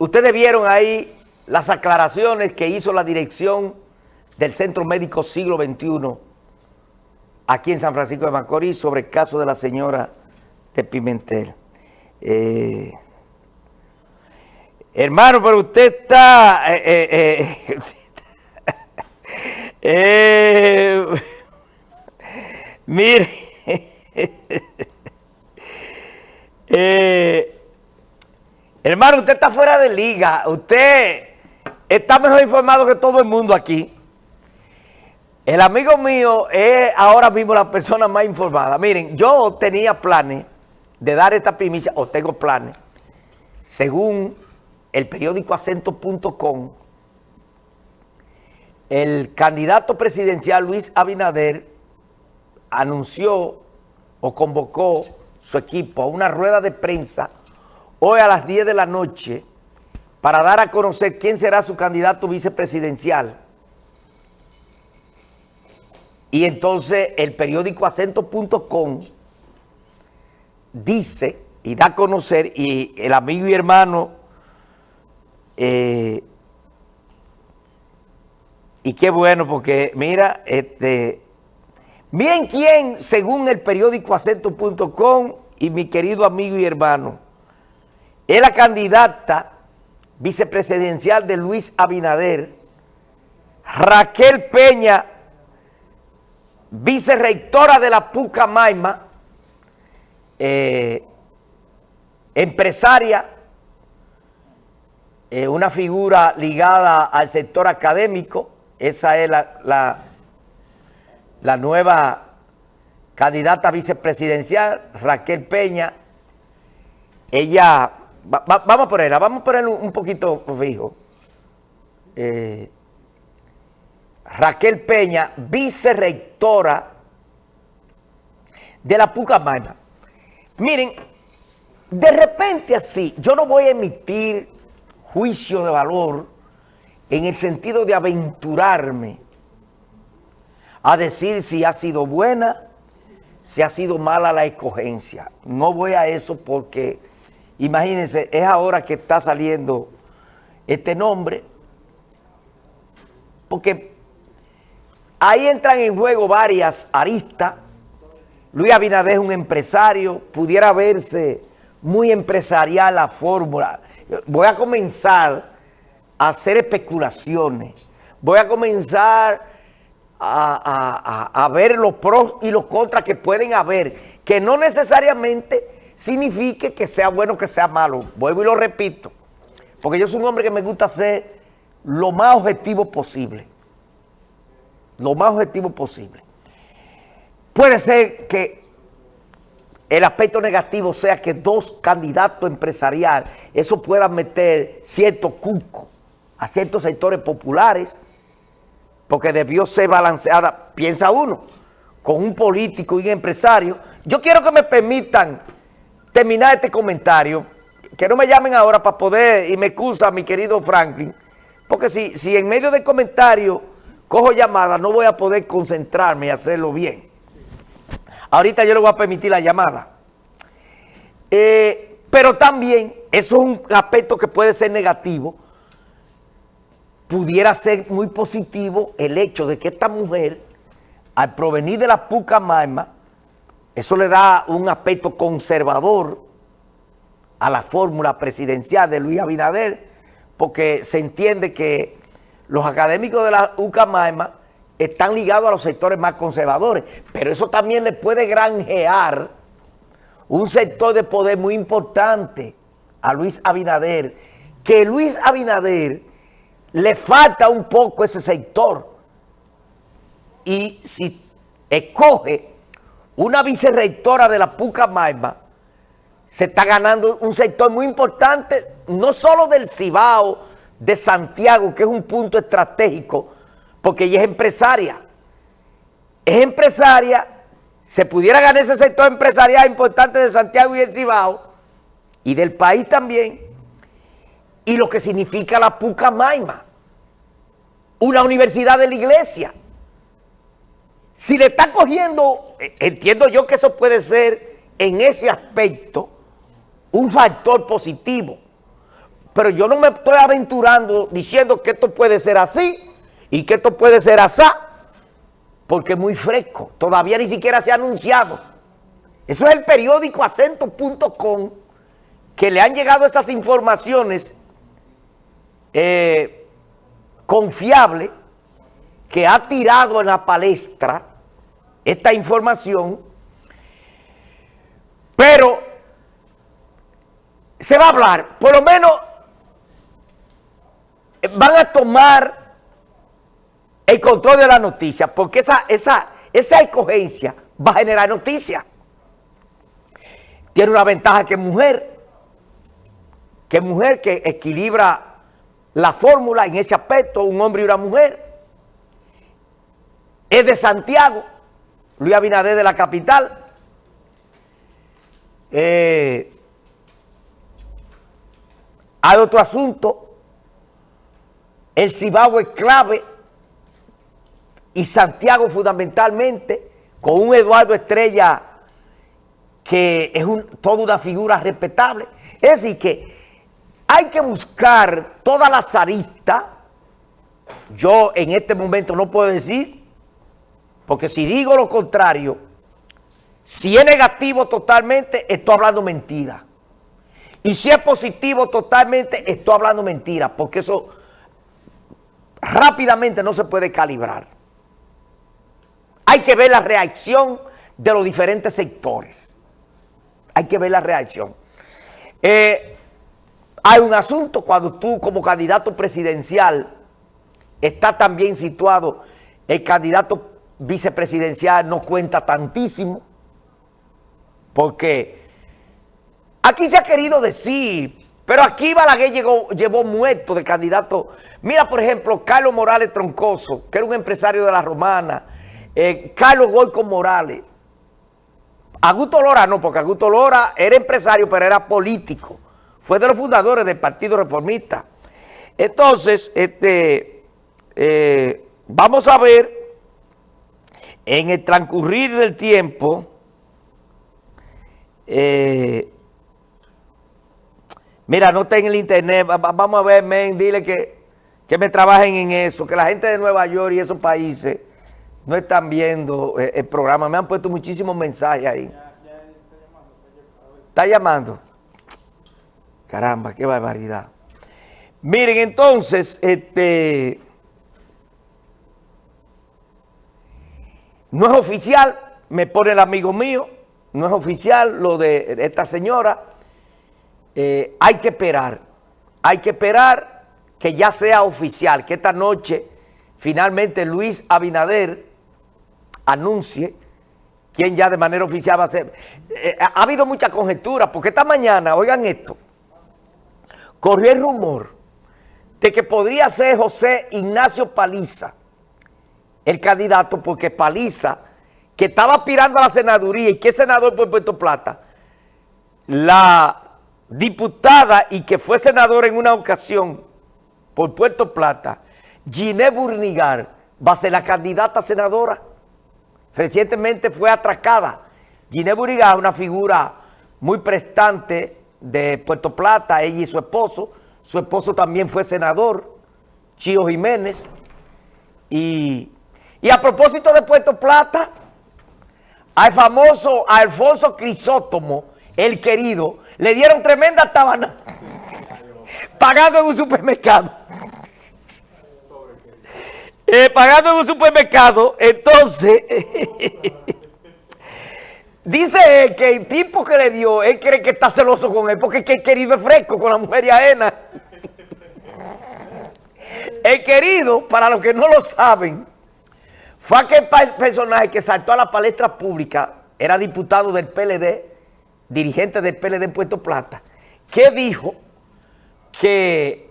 Ustedes vieron ahí las aclaraciones que hizo la dirección del Centro Médico Siglo XXI aquí en San Francisco de Macorís sobre el caso de la señora de Pimentel. Eh, hermano, pero usted está... Eh, eh, mire... Hermano, usted está fuera de liga. Usted está mejor informado que todo el mundo aquí. El amigo mío es ahora mismo la persona más informada. Miren, yo tenía planes de dar esta primicia, o tengo planes, según el periódico acento.com, el candidato presidencial Luis Abinader anunció o convocó su equipo a una rueda de prensa hoy a las 10 de la noche para dar a conocer quién será su candidato vicepresidencial. Y entonces el periódico acento.com dice y da a conocer, y el amigo y hermano, eh, y qué bueno porque mira, este, miren quién, según el periódico acento.com y mi querido amigo y hermano, es la candidata vicepresidencial de Luis Abinader, Raquel Peña, vicerrectora de la Pucamaima, eh, empresaria, eh, una figura ligada al sector académico, esa es la, la nueva candidata vicepresidencial, Raquel Peña, ella vamos a ponerla, vamos a ponerla un, poquito fijo. Eh, Raquel Peña, vicerrectora de la Pucamaima. Miren, de repente así, yo no voy a emitir juicio de valor en el sentido de aventurarme a decir si ha sido buena, si ha sido mala la escogencia. No voy a eso porque Imagínense, es ahora que está saliendo este nombre, porque ahí entran en juego varias aristas. Luis Abinader es un empresario, pudiera verse muy empresarial la fórmula. Voy a comenzar a hacer especulaciones, voy a comenzar a, a ver los pros y los contras que pueden haber, que no necesariamente signifique que sea bueno que sea malo. Vuelvo y lo repito. Porque yo soy un hombre que me gusta ser lo más objetivo posible. Lo más objetivo posible. Puede ser que el aspecto negativo sea que dos candidatos empresariales, eso pueda meter cierto cuco a ciertos sectores populares, porque debió ser balanceada, piensa uno, con un político y un empresario. Yo quiero que me permitan terminar este comentario, que no me llamen ahora para poder, y me excusa mi querido Franklin, porque si, si en medio del comentario cojo llamada, no voy a poder concentrarme y hacerlo bien. Ahorita yo le voy a permitir la llamada. Eh, pero también, eso es un aspecto que puede ser negativo, pudiera ser muy positivo el hecho de que esta mujer, al provenir de la Pucamaima, eso le da un aspecto conservador a la fórmula presidencial de Luis Abinader, porque se entiende que los académicos de la UCAMAEMA están ligados a los sectores más conservadores, pero eso también le puede granjear un sector de poder muy importante a Luis Abinader, que Luis Abinader le falta un poco ese sector, y si escoge una vicerrectora de la Pucamaima se está ganando un sector muy importante, no solo del Cibao, de Santiago, que es un punto estratégico, porque ella es empresaria. Es empresaria, se pudiera ganar ese sector empresarial importante de Santiago y el Cibao, y del país también, y lo que significa la Pucamaima, una universidad de la iglesia. Si le está cogiendo, eh, entiendo yo que eso puede ser en ese aspecto un factor positivo. pero yo no me estoy aventurando diciendo que esto puede ser así y que esto puede ser así, porque es muy fresco, todavía ni siquiera se ha anunciado. Eso es el periódico acento.com que le han llegado esas informaciones eh, confiables que ha tirado en la palestra esta información, pero se va a hablar, por lo menos van a tomar el control de la noticia, porque esa, esa, esa escogencia va a generar noticias. Tiene una ventaja que mujer, que mujer que equilibra la fórmula en ese aspecto, un hombre y una mujer. Es de Santiago, Luis Abinader de la capital. Eh, hay otro asunto, el Cibao es clave y Santiago fundamentalmente, con un Eduardo Estrella que es toda una figura respetable. Es decir, que hay que buscar todas las aristas. Yo en este momento no puedo decir, porque si digo lo contrario, si es negativo totalmente, estoy hablando mentira. Y si es positivo totalmente, estoy hablando mentira, porque eso rápidamente no se puede calibrar. Hay que ver la reacción de los diferentes sectores. Hay que ver la reacción. Eh, hay un asunto cuando tú como candidato presidencial está también situado, el candidato vicepresidencial no cuenta tantísimo, porque Aquí se ha querido decir, pero aquí Balaguer llegó, llevó muerto de candidato. Mira, por ejemplo, Carlos Morales Troncoso, que era un empresario de la Romana, eh, Carlos Goico Morales. Augusto Lora no, porque Augusto Lora era empresario, pero era político. Fue de los fundadores del Partido Reformista. Entonces, este, eh, vamos a ver en el transcurrir del tiempo... Eh, Mira, no está en el internet, vamos a ver, men, dile que, me trabajen en eso, que la gente de Nueva York y esos países no están viendo eh, el, programa. Me han puesto muchísimos mensajes ahí. Está llamando. Caramba, qué barbaridad. Miren, entonces, este... No es oficial, me pone el amigo mío, no es oficial lo de esta señora, eh, hay que esperar, hay que esperar que ya sea oficial, que esta noche finalmente Luis Abinader anuncie quién ya de manera oficial va a ser. Eh, ha habido mucha conjetura, porque esta mañana, oigan esto, corrió el rumor de que podría ser José Ignacio Paliza el candidato, porque Paliza, que estaba aspirando a la senaduría y que es senador por Puerto Plata, la diputada y que fue senadora en una ocasión por Puerto Plata, Giné Burnigar, va a ser la candidata senadora. Recientemente fue atracada. Giné Burnigar, una figura muy prestante de Puerto Plata, ella y su esposo. Su esposo también fue senador, Chío Jiménez. Y, y a propósito de Puerto Plata, al famoso Alfonso Crisótomo, el querido, le dieron tremenda tabana pagando en un supermercado. Eh, pagando en un supermercado, entonces, dice que el tipo que le dio, él cree que está celoso con él, porque es que el querido es fresco con la mujer y ajena. El querido, para los que no lo saben, fue aquel personaje que saltó a la palestra pública, era diputado del PLD, dirigente del PLD en Puerto Plata, que dijo que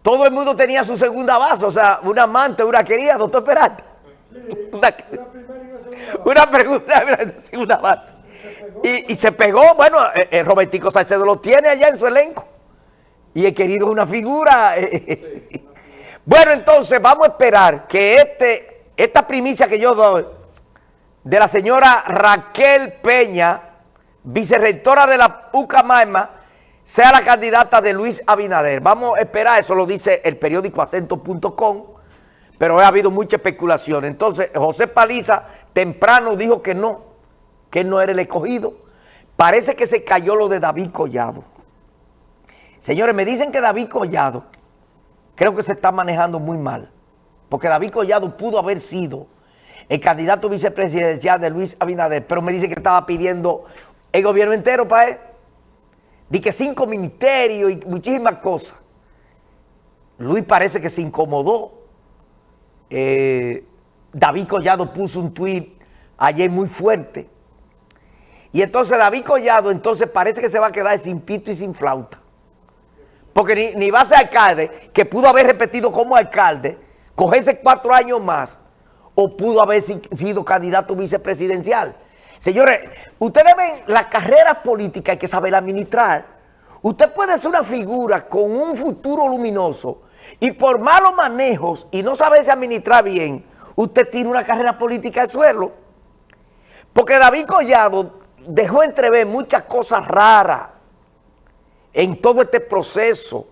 todo el mundo tenía su segunda base, o sea, una amante, una querida, doctor Peralta. Una, una pregunta, una segunda base. Y, se pegó, bueno, eh, eh, Robertico Salcedo lo tiene allá en su elenco. Y el querido es una figura. Eh, bueno, entonces vamos a esperar que este, esta primicia que yo doy de la señora Raquel Peña, vicerrectora de la UCAMAIMA, sea la candidata de Luis Abinader. Vamos a esperar, eso lo dice el periódico acento.com, pero ha habido mucha especulación. Entonces, José Paliza temprano dijo que no, que no era el escogido. Parece que se cayó lo de David Collado. Señores, me dicen que David Collado creo que se está manejando muy mal, porque David Collado pudo haber sido el candidato vicepresidencial de Luis Abinader, pero me dice que estaba pidiendo el gobierno entero para él. Di que cinco ministerios y muchísimas cosas. Luis parece que se incomodó. Eh, David Collado puso un tuit ayer muy fuerte. Y entonces David Collado entonces parece que se va a quedar sin pito y sin flauta. Porque ni, ni va a ser alcalde, que pudo haber repetido como alcalde, cogerse cuatro años más, o pudo haber sido candidato vicepresidencial. Señores, ustedes ven la carrera política hay que saber administrar. Usted puede ser una figura con un futuro luminoso y por malos manejos y no saberse administrar bien, usted tiene una carrera política de suelo. Porque David Collado dejó entrever muchas cosas raras en todo este proceso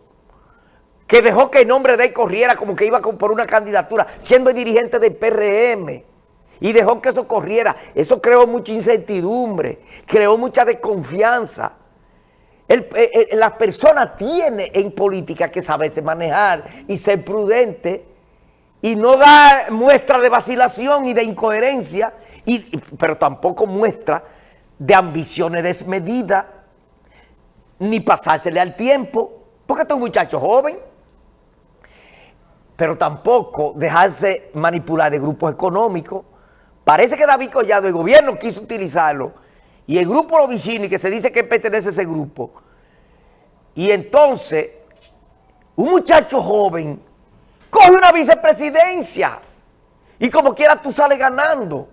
que dejó que el nombre de él corriera como que iba por una candidatura, siendo el dirigente del PRM y dejó que eso corriera. Eso creó mucha incertidumbre, creó mucha desconfianza. la persona tiene en política que saberse manejar y ser prudente y no dar muestra de vacilación y de incoherencia, y, pero tampoco muestra de ambiciones desmedidas, ni pasársele al tiempo, porque este es un muchacho joven, pero tampoco dejarse manipular de grupos económicos, Parece que David Collado, el gobierno quiso utilizarlo, y el grupo Lovicini, que se dice que pertenece a ese grupo, y entonces, un muchacho joven coge una vicepresidencia, y como quiera tú sales ganando.